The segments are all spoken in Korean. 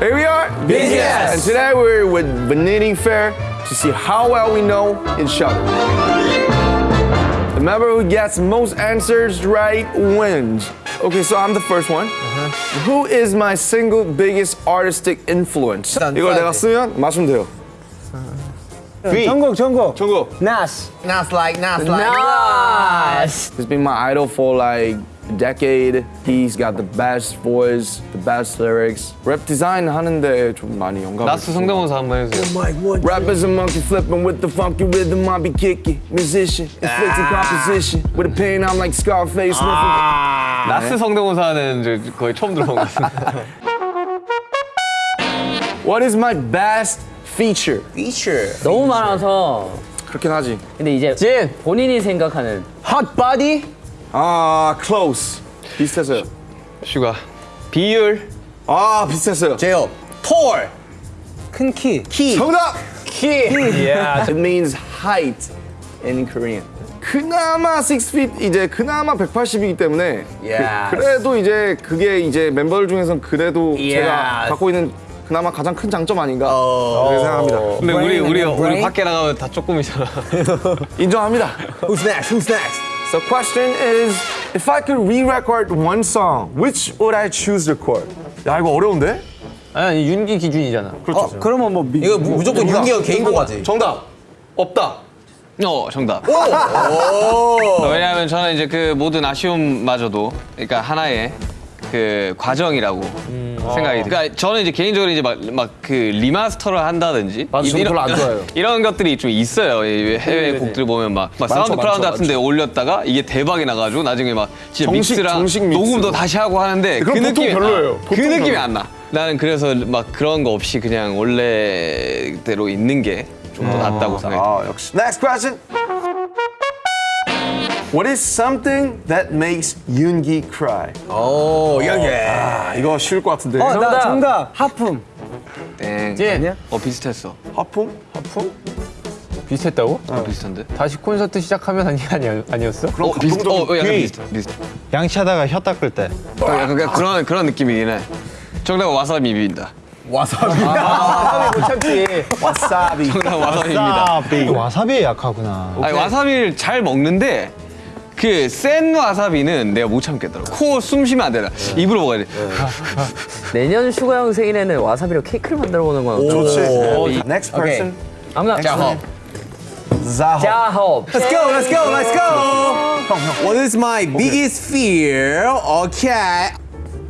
Here we are, BTS. and today we're with Vanity Fair to see how well we know each other. The member who gets most answers right wins. Okay, so I'm the first one. Who is my single biggest artistic influence? 일단 이걸 내가 써야 쓰면 맞추면 돼요. 전곡 전곡 정국. 나스 Nas like, Nas like. 나이스. He's been my idol for like a decade. He's got the best voice, the best lyrics. 랩 디자인 하는데 좀 많이 영감을 나스 성대모사 한번 해주세요. Rap is a monkey flipping with the funky rhythm. I be kicking. Musician, inflicting composition. With a pen, I'm like Scarface sniffing. 나스 성대모사는 이제 거의 처음 들어본 것 같습니다. What is my best feature? Feature. 너무 많아서. 그렇긴 하지. 근데 이제 진 본인이 생각하는 핫바디 아, close. 비슷했어요. 슈가. 비율. 아, 비슷했어요. 제요. Tall. 큰 키. 키. 정답! 야 It means height in Korean. 그나마 6 feet 이제 그나마 180이기 때문에 Yes. 그, 래도 이제 그게 이제 멤버들 중에서는 그래도 제가 Yes. 갖고 있는 그나마 가장 큰 장점 아닌가 어. 그렇게 생각합니다. 근데 우리 우리 우리? 밖에 나가면 다 조금이잖아. 인정합니다. Who's next? Who's next? So question is, if I could re-record one song, which would I choose to record? 야 이거 어려운데? 아니 윤기 기준이잖아. 그렇죠. 그러면 뭐 미, 이거 무- 무조건 윤기가 개인 거가지. 정답. 없다. 어 정답. 어, 왜냐하면 저는 이제 그 모든 아쉬움마저도 그러니까 하나의 그 과정이라고 생각이. 그러니까 저는 이제 개인적으로 이제 막 막 그 remaster를 한다든지 맞아, 저는 별로 안 좋아해요. 이런 것들이 좀 있어요. 이 해외 곡들 보면 막, 막 사운드 많죠, 클라우드 많죠. 같은데 올렸다가 이게 대박이 나가지고 나중에 막 진짜 정식, 믹스랑 정식 믹스. 녹음도 다시 하고 하는데 그 그럼 보통 느낌이 별로예요. 그 보통 느낌이 별로. 안 나. 나는 그래서 막 그런 거 없이 그냥 원래대로 있는 게 좀 더 낫다고 생각해. 아 역시. Next question. What is something that makes Yoongi cry? 오, 연기. 아 이거 쉬울 것 같은데. 어, 나 정답. 정답 하품 땡. 아니야? 어 비슷했어. 하품? 비슷했다고? 어, 비슷한데? 다시 콘서트 시작하면 아니, 아니, 아니었어? 그럼 어 비슷. 어 어, 약간 귀. 비슷. 비슷. 양치하다가 혀 닦을 때 어, 약간 그런 그런 느낌이긴 해. 정답 와사비 비빈다. 와사비. 못 참지 와사비. 정답 와사비입니다. 와사비 와사비에 약하구나 아니 와사비를 잘 먹는데 그 센 와사비는 내가 못 참겠더라고. 코 숨 쉬면 안 되나. 입으로 먹어야 돼. 내년 슈가 형 생일에는 와사비로 케이크를 만들어 보는 건 어떨까? 좋지. 이- Next 오케이. person. 아무나 자허. 자호. 자홉. Let's go, let's go, let's go. What is my biggest fear? Okay.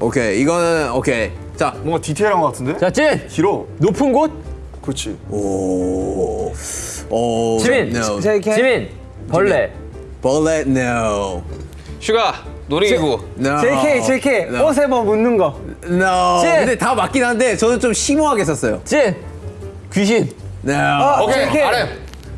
오케이, 이거는 오케이. 자, 뭔가 디테일한 것 같은데? 자진 길어. 높은 곳 그렇지. 오, 오. 지민. No. 지민. 벌레. 벌레, no. 슈가 놀이기구. No. JK JK No. 옷에 뭐 묻는 거 No. 진. 근데 다 맞긴 한데 저는 좀 심오하게 썼어요. 진 귀신 No. 오케이. JK. 아래.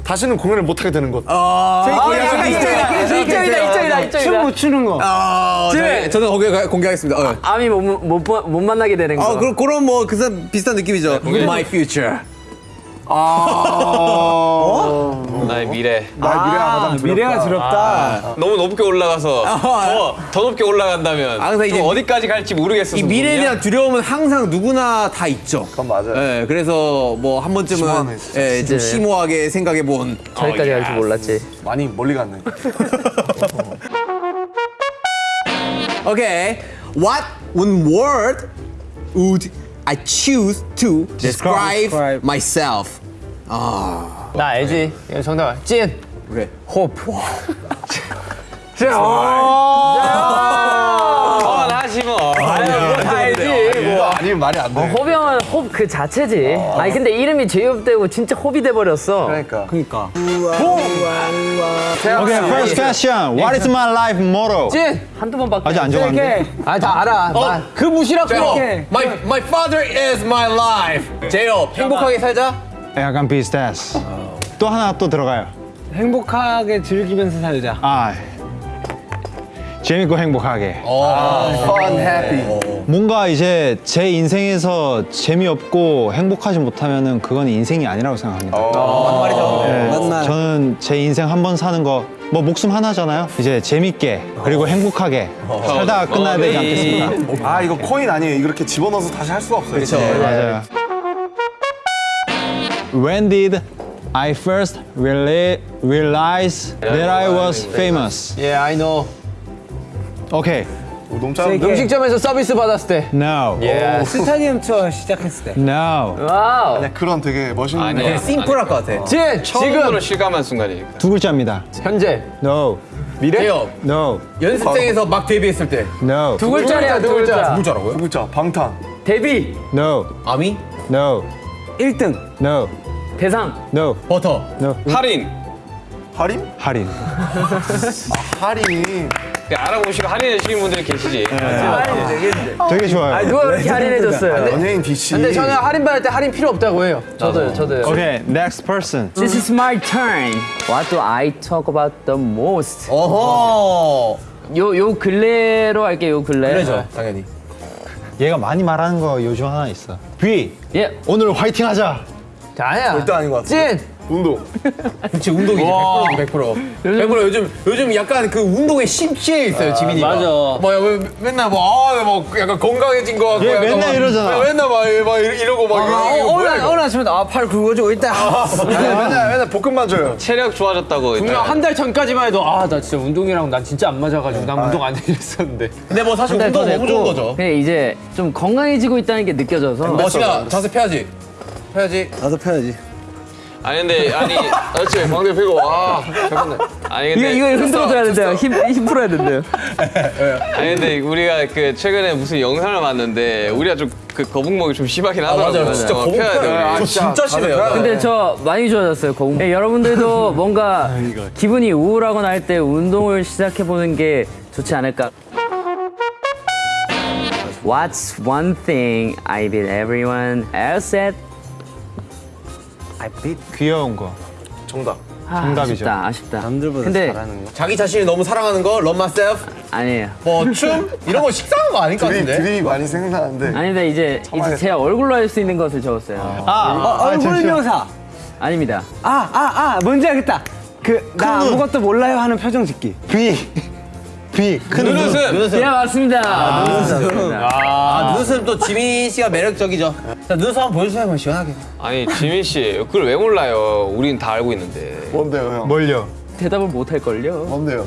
다시는 공연을 못 하게 되는 것. 어. JK 약간 이쪽이다, 이쪽이다, 이쪽이다, 이쪽이다. 춤못 추는 거 어, 네, 저는 공개, 공개하겠습니다. 어. 아미 못, 못, 못, 못 만나게 되는 거. 아, 그럼 그런 뭐 그 비슷한 느낌이죠. My future. 나의 미래. 나의 미래가 가장 두렵다. 미래가 두렵다 너무 높게 올라가서 더, 더 높게 올라간다면 아, 이제 어디까지 갈지 모르겠어. 이 미래에 대한 두려움은 항상 누구나 다 있죠. 그건 맞아요. 예, 그래서 뭐 한 번쯤은 심오하네, 진짜. 예, 좀. 심오하게 생각해 본. 저기까지 갈 줄 몰랐지. 많이 멀리 갔네. Okay, what one word would I choose to describe, Describe. myself? 나 알지? 이거 정답 찐 오케이. 호프 어, 나지 뭐. 알지. 아니면 말이 안 돼. 호비 형은 홉 그 자체지. 아 니 근데 이름이 제이홉 되고 진짜 홉이 돼버렸어. 그러니까. 그니까 오케이 first question What is my life motto? 찐 한두 번밖에. 아직 안 정했는데 JK 아다 알아 나- 그 무시라고 My my father is my life. 제요 행복하게 살자. 약간 비슷했어 또 하나 또 들어가요 행복하게 즐기면서 살자 아 재밌고 행복하게. Fun, happy. 뭔가 이제 제 인생에서 재미없고 행복하지 못하면 은 그건 인생이 아니라고 생각합니다. 네, 맞나? 저는 제 인생 한 번 사는 거 뭐 목숨 하나잖아요. 이제 재밌게 그리고 행복하게 살다가 끝나야 되지 않겠습니까? 아, 이거 코인 아니에요. 이렇게 집어넣어서 다시 할 수가 없어요. 그렇죠. 맞아요. When did I first really realize that I was famous? Yeah, I know. 오케이. 너무 짧은데? 음식점에서 서비스 받았을 때. No. 스타디움 투어 시작했을 때. No. Wow. 그런 되게 멋있는. 아니야. 심플할 것 같아. 진, 처음으로 실감한 순간이니까. 두 글자입니다. 현재. No. 미래? No. 연습생에서 막 데뷔했을 때. No. 두 글자야, 두 글자. 두 글자라고요? 글자, 방탄. 데뷔. No. 아미? No. 1등. No. 대상. No. 버터. No. 할인. 할인? 할인. 할인. 그 알아보시고 할인해 주시는 분들이 계시지. 되게 좋아요. 아, 누가 그렇게 할인해줬어요? 연예인 DC. 근데 저는 할인 받을 때 할인 필요 없다고 해요. 저도요, 저도요. 오케이. Next person. This is my turn. What do I talk about the most? 어허. 요, 요 근래로 할게요, 요 근래. 그래죠, 당연히. 얘가 많이 말하는 거 요즘 하나 있어. B. 예. 오늘 화이팅 하자. 아니야. 절대 아닌 것 같아. 찐. 운동. 그치, 운동이지. 100%. 100%. 100% 요즘, 요즘 약간 그 운동에 심취해 있어요, 지민이가. 맞아. 뭐, 왜, 맨날 뭐, 아, 뭐, 약간 건강해진 거 같고. 얘 약간 맨날 막- 이러잖아. 맨날 막, 막 이러고 막. 이거 뭐야, 이거. 어느 아침에 아 팔 굵어지고 일단 맨날, 맨날 볶음만 줘요. 체력 좋아졌다고. 분명. 한 달 전까지만 해도 아 나 진짜 운동이랑 난 진짜 안 맞아가지고 난 운동 안 해랬었는데 근데 뭐 사실 운동 너무 좋은 거죠. 그냥 이제 좀 건강해지고 있다는 게 느껴져서. 어, 시가 자세 펴야지. 펴야지. 나도 펴야지 아니 근데 아니 그렇지 광대 펴고 와. 잠깐만. 아니 이거, 근데 이거 흔들어줘야 된대요. 힘, 힘 풀어야 된대요. 아니 근데 우리가 그 최근에 무슨 영상을 봤는데 우리가 좀 그 거북목이 좀 심하긴 하더라고요. 맞아요. 진짜 어, 거북 펴야 돼, 펴요. 우리. 저 진짜 심해요. 근데 저 많이 좋아졌어요. 거북. 네, 여러분들도 뭔가 기분이 우울하거나 할 때 운동을 시작해 보는 게 좋지 않을까. What's one thing I did everyone else said? 귀여운 거. 정답. 아, 정답이죠. 아쉽다, 아쉽다. 남들보다 근데 잘하는 거 자기 자신을 너무 사랑하는 거, love myself, 아니에요. 뭐 춤 이런 거 식상한 거 아닐 것 같은데. 드립이 많이 생각나는데. 아닌데 이제 이제 제 얼굴로 할 수 있는 것을 적었어요. 아, 얼굴 잠시만. 묘사 아닙니다. 아 아 아 뭔지 알겠다 그 나 아무것도 몰라요 하는 표정 짓기 B. B. 큰 눈웃음. 예, 맞습니다. 맞습니다. 아, 눈웃음 또 지민 씨가 매력적이죠. 자, 눈웃음 한번 보여주세요, 그럼 시원하게. 아니 지민 씨 그걸 왜 몰라요? 우린 다 알고 있는데. 뭔데요, 형? 뭘요? 대답을 못 할걸요. 뭔데요?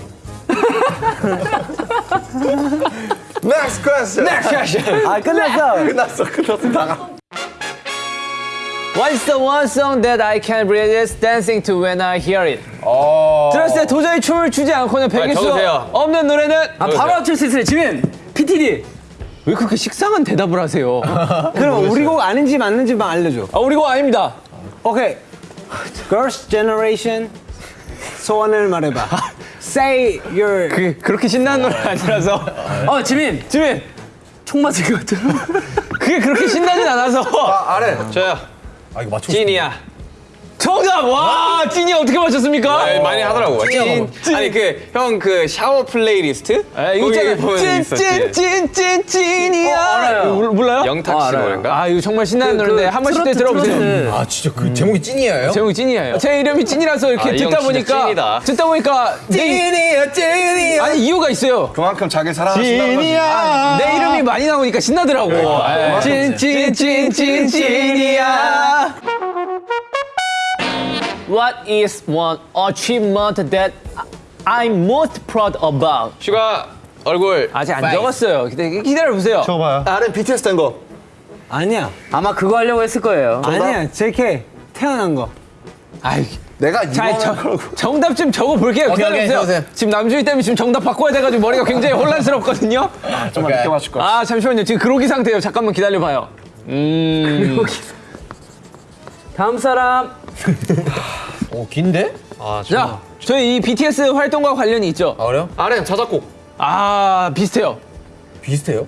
Next question. 아 끝났어 끝났어, 끝났어. 나가. What's the one song that I can resist dancing to when I hear it? 들었을 때 도저히 춤을 추지 않고는 배길 수 적으세요. 없는 노래는 아, 바로 맞출 수 있어요. 지민, PTD. 왜 그렇게 식상한 대답을 하세요? 그럼 우리 곡 아닌지 맞는지만 알려줘. 아 우리 곡 아닙니다. 오케이. Girls' Generation 소원을 말해봐. Say your. 그 그렇게 신나는 노래 아니라서. 어, 지민. 지민, 총 맞을 것 같아. 그게 그렇게 신나진 않아서. 아, RM. 저요. 아, 이거 맞추고 찐이야. 정답! 와, 진이 어떻게 맞췄습니까? 아, 많이 하더라고. 찐. 찐. 아니 그 형 그 샤워 플레이리스트? 아, 이거 있잖아. 찐. 찐, 찐, 찐, 찐이야. 어, 몰- 몰라요? 영탁 어, 씨 알아요. 노래인가? 아, 이거 정말 신나는 그 노래인데 한 번씩 때 들어보세요. 트로트. 아, 진짜 그 제목이 찐이에요? 제목이 찐이에요. 제 이름이 진이라서 이렇게 아, 듣다 보니까 찐이다. 듣다 보니까 내, 찐이야, 찐이야. 아니 이유가 있어요. 그만큼 자기 사랑하신다는 거지. 진이야. 내 이름이 많이 나오니까 신나더라고. 찐, 찐, 찐, 찐, 찐이야. What is one achievement that I'm most proud about? 슈가 얼굴 아직 안 적었어요. 기다려, 기다려 보세요. 줘봐요. RM BTS 된 거. 아니야. 아마 그거 하려고 했을 거예요. 아니야. JK 태어난 거. 아이, 내가 자, 저. 정답 좀 적어 볼게요. 오케이, 기다려 오케이, 보세요. 적으세요. 지금 남준이 때문에 지금 정답 바꿔야 돼가지고 머리가 굉장히 혼란스럽거든요. 좀만 늦게 맞출 거. 아 잠시만요. 지금 그로기 상태예요. 잠깐만 기다려 봐요. 다음 사람. 어, 긴데? 아, 자, 저희 이 BTS 활동과 관련이 있죠. 아, 그래요? RM 자작곡. 아 비슷해요. 비슷해요?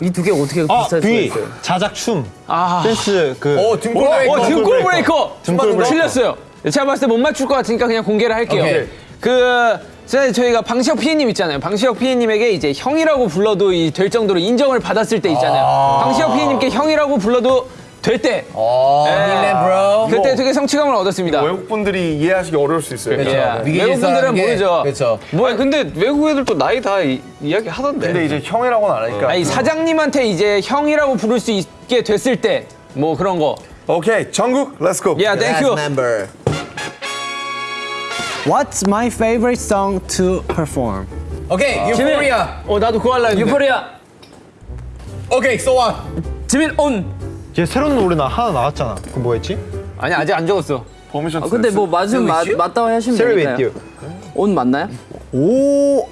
이 두 개 어떻게 아, 비슷할 수가 V. 있어요? 자작 춤. 아, 댄스 그. 어, 등골 breaker. 어 등골 breaker. 등골 breaker. 틀렸어요. 제가 봤을 때 못 맞출 것 같으니까 그냥 공개를 할게요. 오케이. 그 자, 저희가 방시혁 피디님 있잖아요. 방시혁 피디님에게 이제 형이라고 불러도 이 될 정도로 인정을 받았을 때 있잖아요. 방시혁 피디님께 형이라고 불러도 될 때. 네. 그때 되게 성취감을 얻었습니다. 외국 분들이 이해하시기 어려울 수 있어요. 예. 외국 분들은 모르죠. 그렇죠. 뭐 근데 외국 애들도 나이 다 이, 이야기 하던데. 근데 이제 형이라고는 안 하니까. 아니 사장님한테 이제 형이라고 부를 수 있게 됐을 때 뭐 그런 거. 오케이, 정국, let's go. 야, thank you. member. What's my favorite song to perform? 오케이, Euphoria. 어 나도 그거 할라 했는데. Euphoria 오케이, what? 지민 ON. 얘 새로운 노래 나 하나 나왔잖아. 그거 뭐였지? 아니 아직 안 적었어. Permission 아, 근데 뭐 맞으면 맞, 맞다고 하시면 되니까요 옷 맞나요? 오.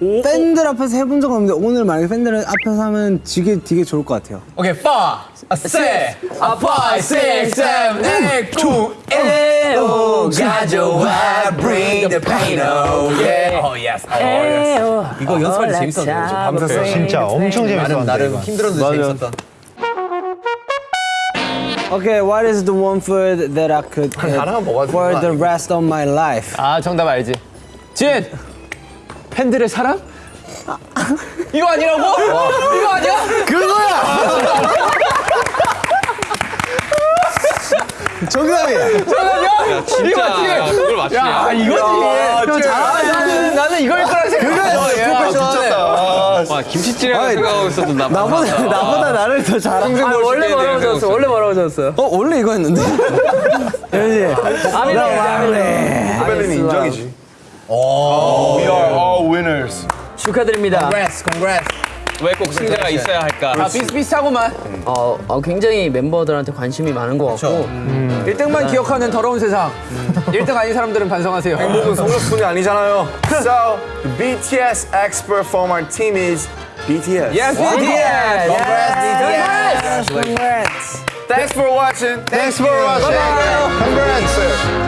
팬들 앞에서 해본 적 없는데 오늘 만약에 팬들 앞에서 하면 되게 되게 좋을 것 같아요. 오케이, five, a six, a five, six, seven, eight, two, 에오 가져와 bring the pain, oh yeah. Oh yes, oh yes. 이거 연습할 때 재밌었는데 좀 밤새서 진짜 엄청 재밌었는데. 나름. 힘들었는데 재밌었다. Okay, what is the one food that I could eat for the rest of my life? 아 정답 알지. 진. 팬들의 사랑? 이거 아니라고? 이거 아니야? 정답이야. 정답이야? 진짜 그걸 맞추냐? 아 이거지. 형 잘하네. 나는, 이걸 거라 생각했어. 와 김치찌개라고 생각하고 있어도 나 나보다 나보다 나를 더 잘한. 아, 원래 뭐라고 적었어 원래 뭐라고 적었어요 어 원래 이거 했는데. 현지. 아미네 후배님이 인정이지. We are all winners. 축하드립니다 Congrats, congrats. 왜 꼭 승자가 있어야 할까? 아 비슷비슷하고만. 어, 어, 굉장히 member들한테 관심이 많은 것 같고 1등만 기억하는 더러운 세상. 1등 아닌 사람들은 반성하세요. 행복은 성적순이 아니잖아요. So, the BTS expert from our team is BTS. Yes, BTS. Congrats. Thanks for watching. Thanks for watching. Congrats.